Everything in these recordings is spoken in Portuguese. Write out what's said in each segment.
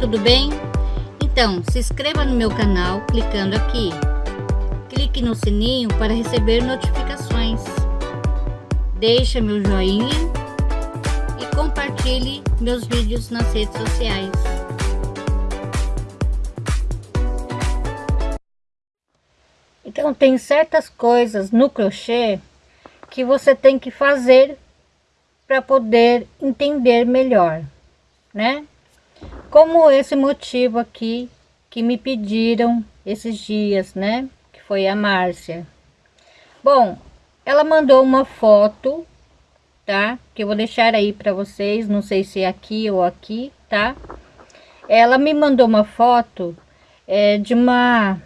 tudo bem? Então, se inscreva no meu canal clicando aqui. Clique no sininho para receber notificações. Deixe meu joinha e compartilhe meus vídeos nas redes sociais. Então, tem certas coisas no crochê que você tem que fazer para poder entender melhor, né? Como esse motivo aqui que me pediram esses dias, né? Que foi a Márcia. Bom, ela mandou uma foto, tá? Que eu vou deixar aí para vocês, não sei se é aqui ou aqui, tá? Ela me mandou uma foto é, de uma,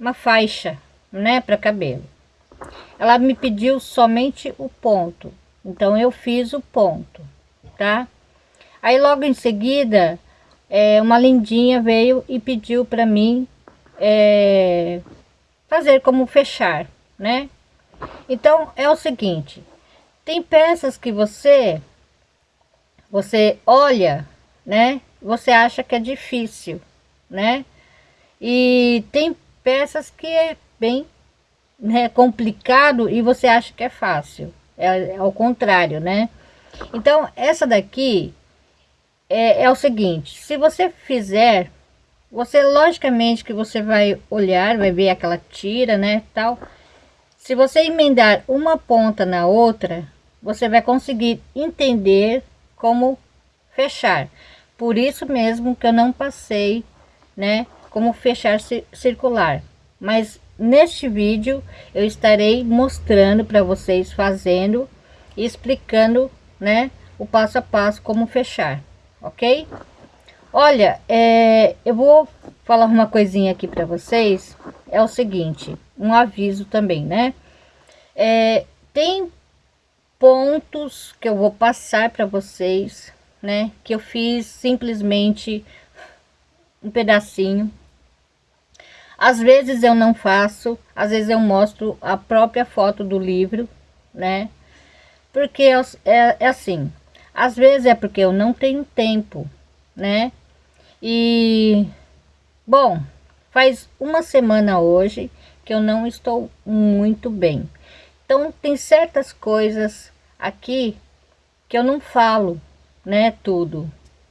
uma faixa, né? Para cabelo. Ela me pediu somente o ponto, então eu fiz o ponto, tá? Aí logo em seguida é, uma lindinha veio e pediu para mim é, fazer como fechar, né? Então é o seguinte, tem peças que você você olha, né? Você acha que é difícil, né? E tem peças que é bem né, complicado e você acha que é fácil. É, é ao contrário, né? Então, essa daqui é, é o seguinte, se você fizer, você logicamente que você vai olhar, vai ver aquela tira, né, tal. Se você emendar uma ponta na outra, você vai conseguir entender como fechar. Por isso mesmo que eu não passei, né, como fechar circular. Mas neste vídeo eu estarei mostrando para vocês fazendo e explicando, né, o passo a passo como fechar ok? Olha, é, eu vou falar uma coisinha aqui para vocês. É o seguinte, um aviso também, né? É, tem pontos que eu vou passar para vocês, né? Que eu fiz simplesmente um pedacinho. Às vezes eu não faço, às vezes eu mostro a própria foto do livro, né? Porque é, é, é assim, às vezes é porque eu não tenho tempo, né? E, bom, faz uma semana hoje que eu não estou muito bem. Então, tem certas coisas aqui que eu não falo, né? Tudo.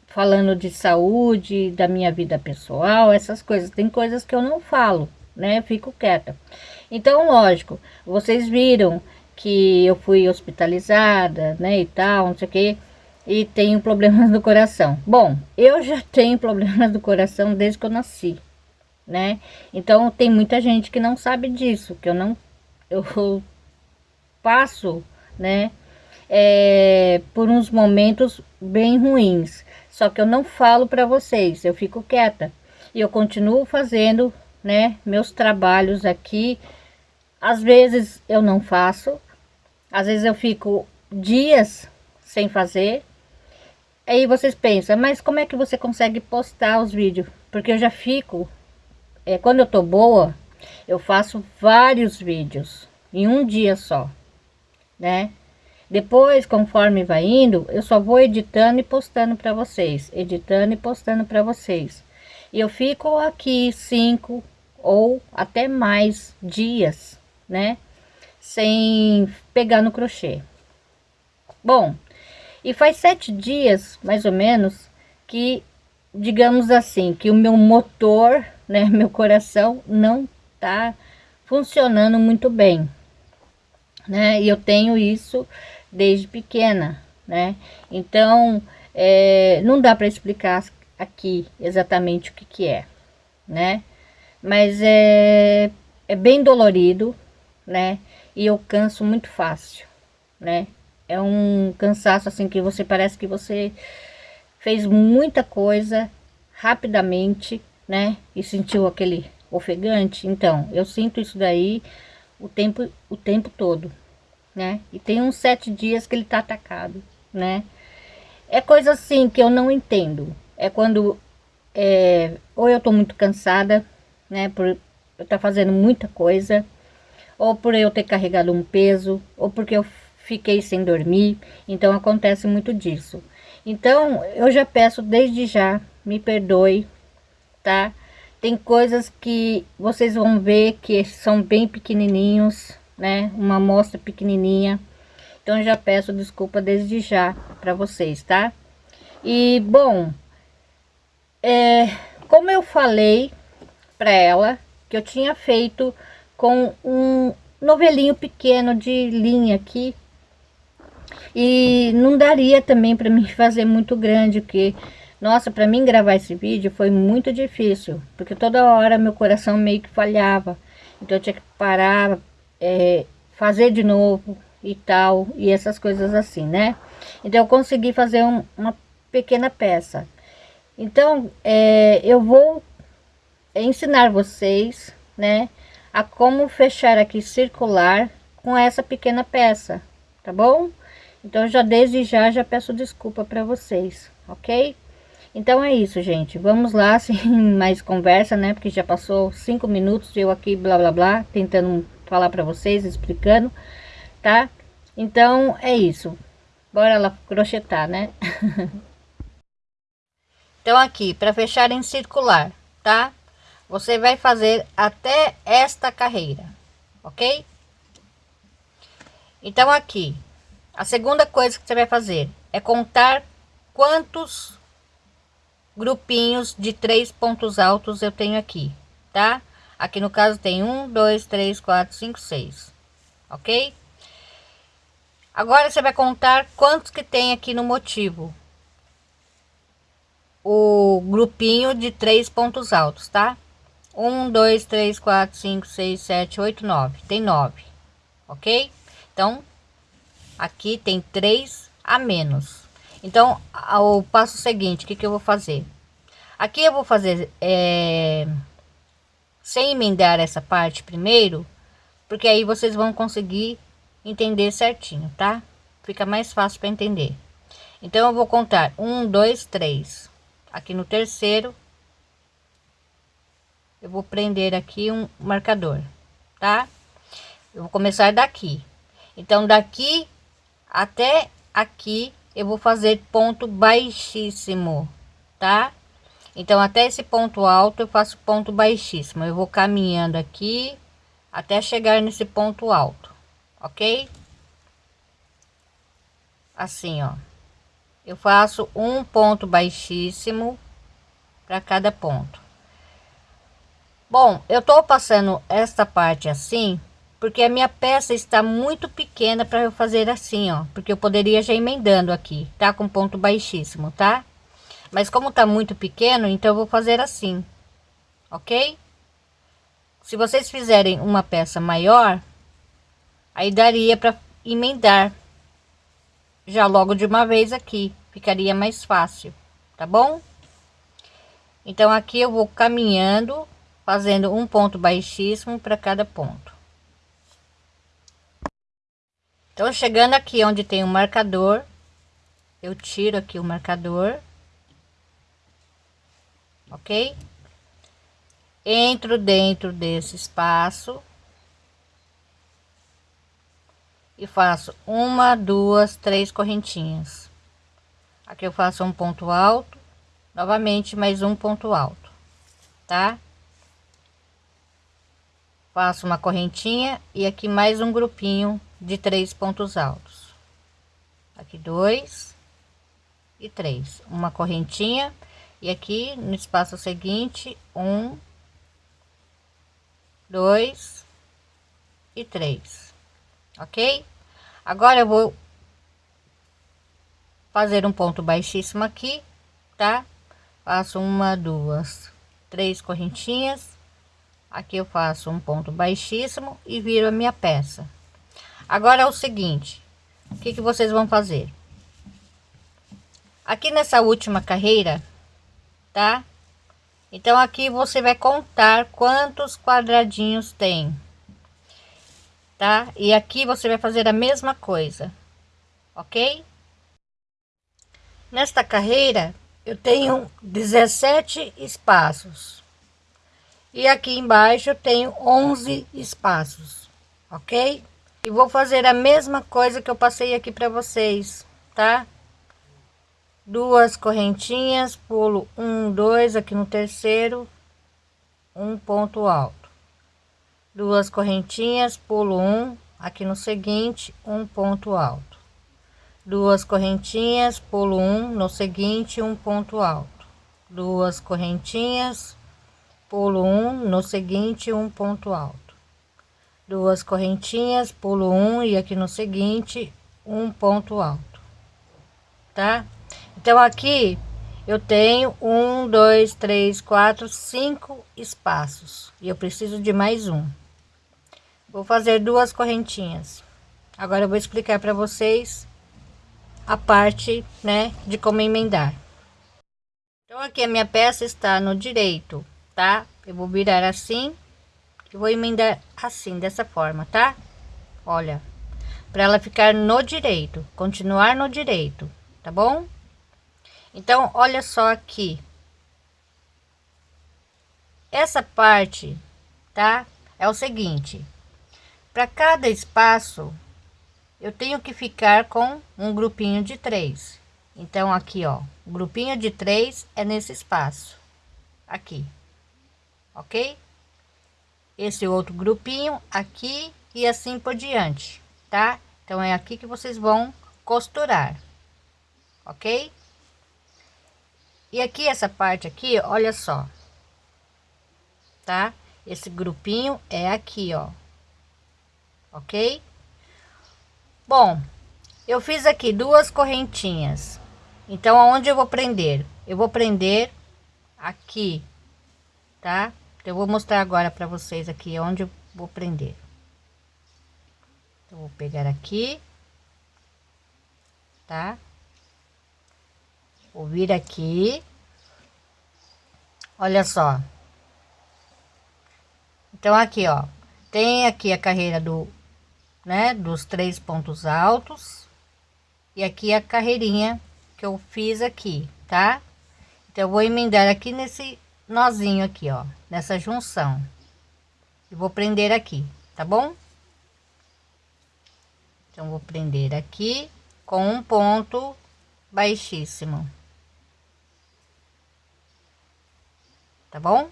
Falando de saúde, da minha vida pessoal, essas coisas. Tem coisas que eu não falo, né? Fico quieta. Então, lógico, vocês viram que eu fui hospitalizada, né? E tal, não sei o que e tenho problemas do coração. Bom, eu já tenho problemas do coração desde que eu nasci, né? Então tem muita gente que não sabe disso, que eu não eu passo, né? É, por uns momentos bem ruins. Só que eu não falo para vocês, eu fico quieta e eu continuo fazendo, né? Meus trabalhos aqui. Às vezes eu não faço, às vezes eu fico dias sem fazer, Aí vocês pensam, mas como é que você consegue postar os vídeos? Porque eu já fico, é, quando eu tô boa, eu faço vários vídeos em um dia só, né? Depois, conforme vai indo, eu só vou editando e postando para vocês, editando e postando para vocês. E eu fico aqui cinco ou até mais dias, né? Sem pegar no crochê. Bom, e faz sete dias, mais ou menos, que, digamos assim, que o meu motor, né, meu coração não tá funcionando muito bem, né? E eu tenho isso desde pequena, né? Então, é, não dá para explicar aqui exatamente o que que é, né? Mas é, é bem dolorido, né? E eu canso muito fácil, né? É um cansaço assim que você parece que você fez muita coisa rapidamente, né? E sentiu aquele ofegante. Então, eu sinto isso daí o tempo, o tempo todo, né? E tem uns sete dias que ele tá atacado, né? É coisa assim que eu não entendo. É quando é, ou eu tô muito cansada, né? Por eu estar tá fazendo muita coisa, ou por eu ter carregado um peso, ou porque eu fiquei sem dormir, então acontece muito disso. Então, eu já peço desde já me perdoe, tá? Tem coisas que vocês vão ver que são bem pequenininhos, né? Uma amostra pequenininha. Então já peço desculpa desde já para vocês, tá? E bom, é, como eu falei para ela que eu tinha feito com um novelinho pequeno de linha aqui e não daria também para mim fazer muito grande, porque nossa, para mim gravar esse vídeo foi muito difícil, porque toda hora meu coração meio que falhava. Então eu tinha que parar, é, fazer de novo e tal, e essas coisas assim, né? Então eu consegui fazer um, uma pequena peça. Então é, eu vou ensinar vocês, né, a como fechar aqui circular com essa pequena peça, tá bom? Então já desde já já peço desculpa para vocês, ok? Então é isso, gente. Vamos lá, sem mais conversa, né? Porque já passou cinco minutos eu aqui, blá, blá, blá, tentando falar para vocês, explicando, tá? Então é isso. Bora lá crochetar, né? então aqui, para fechar em circular, tá? Você vai fazer até esta carreira, ok? Então aqui, a segunda coisa que você vai fazer é contar quantos grupinhos de três pontos altos eu tenho aqui, tá? Aqui no caso tem um, dois, três, quatro, cinco, seis, ok? Agora você vai contar quantos que tem aqui no motivo. O grupinho de três pontos altos, tá? Um, dois, três, quatro, cinco, seis, sete, oito, nove. Tem nove, ok? Então, aqui tem três a menos. Então, o passo seguinte, o que, que eu vou fazer? Aqui eu vou fazer é, sem emendar essa parte primeiro, porque aí vocês vão conseguir entender certinho, tá? Fica mais fácil para entender. Então eu vou contar um, dois, três. Aqui no terceiro, eu vou prender aqui um marcador, tá? Eu vou começar daqui. Então daqui até aqui eu vou fazer ponto baixíssimo, tá? Então, até esse ponto alto eu faço ponto baixíssimo. Eu vou caminhando aqui até chegar nesse ponto alto, ok? Assim, ó. Eu faço um ponto baixíssimo para cada ponto. Bom, eu tô passando esta parte assim, porque a minha peça está muito pequena para eu fazer assim, ó. Porque eu poderia já emendando aqui, tá? Com ponto baixíssimo, tá? Mas como tá muito pequeno, então eu vou fazer assim, ok? Se vocês fizerem uma peça maior, aí daria para emendar já logo de uma vez aqui, ficaria mais fácil, tá bom? Então aqui eu vou caminhando, fazendo um ponto baixíssimo para cada ponto. Então chegando aqui onde tem o marcador, eu tiro aqui o marcador ok? Entro dentro desse espaço e faço uma, duas, três correntinhas. Aqui eu faço um ponto alto, novamente mais um ponto alto, tá? Faço uma correntinha e aqui mais um grupinho de três pontos altos. Aqui dois e três, uma correntinha e aqui no espaço seguinte, um, dois e três, ok? Agora eu vou fazer um ponto baixíssimo aqui, tá? Faço uma, duas, três correntinhas. Aqui eu faço um ponto baixíssimo e viro a minha peça. Agora é o seguinte, o que que vocês vão fazer? Aqui nessa última carreira, tá? Então aqui você vai contar quantos quadradinhos tem, tá? E aqui você vai fazer a mesma coisa, ok? Nesta carreira eu tenho 17 espaços e aqui embaixo eu tenho 11 espaços, ok? E vou fazer a mesma coisa que eu passei aqui para vocês, tá? duas correntinhas, pulo um, dois aqui no terceiro, um ponto alto, duas correntinhas, pulo um aqui no seguinte, um ponto alto, duas correntinhas, pulo um no seguinte, um ponto alto, duas correntinhas, pulo um no seguinte, um ponto alto, duas correntinhas, pulo um e aqui no seguinte, um ponto alto, tá? Então aqui eu tenho um, dois, três, quatro, cinco espaços e eu preciso de mais um. Vou fazer duas correntinhas. Agora eu vou explicar para vocês a parte, né, de como emendar. Então aqui a minha peça está no direito, tá? Eu vou virar assim e vou emendar assim, dessa forma, tá? Olha, para ela ficar no direito, continuar no direito, tá bom? Então, olha só aqui. Essa parte, tá? É o seguinte. Para cada espaço, eu tenho que ficar com um grupinho de três. Então, aqui, ó, grupinho de três é nesse espaço. Aqui. Ok? Esse outro grupinho aqui e assim por diante, tá? Então, é aqui que vocês vão costurar. Ok? E aqui essa parte aqui, olha só. Tá? Esse grupinho é aqui, ó. OK? Bom, eu fiz aqui duas correntinhas. Então, aonde eu vou prender? Eu vou prender aqui, tá? Eu vou mostrar agora para vocês aqui onde eu vou prender. Então, vou pegar aqui, tá? Vou vir aqui. Olha só. Então, aqui, ó. Tem aqui a carreira do, né, dos três pontos altos. E aqui a carreirinha que eu fiz aqui, tá? Então, eu vou emendar aqui nesse nozinho aqui, ó. Nessa junção. E vou prender aqui, tá bom? Então, vou prender aqui com um ponto baixíssimo. tá bom?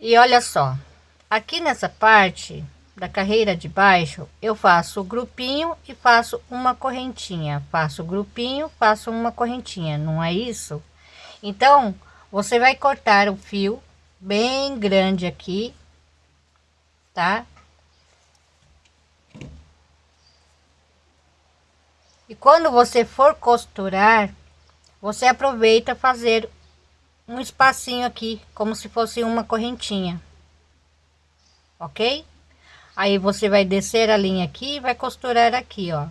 E olha só, aqui nessa parte da carreira de baixo, eu faço o grupinho e faço uma correntinha. Faço o grupinho, faço uma correntinha, não é isso? Então, você vai cortar o fio bem grande aqui, tá? E quando você for costurar, você aproveita fazer um espacinho aqui, como se fosse uma correntinha. Ok? Aí você vai descer a linha aqui e vai costurar aqui, ó.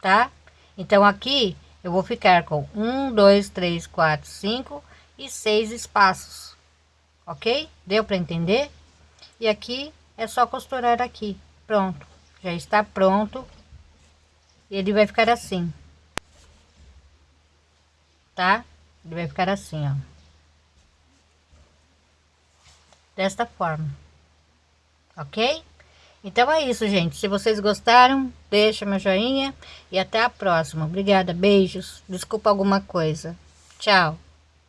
Tá? Então aqui eu vou ficar com um, dois, três, quatro, cinco e seis espaços. Ok? Deu para entender? E aqui é só costurar aqui. Pronto. Já está pronto. Ele vai ficar assim. Tá? Ele vai ficar assim, ó. Desta forma. Ok? Então é isso, gente. Se vocês gostaram, deixa meu joinha e até a próxima. Obrigada, beijos. Desculpa alguma coisa. Tchau.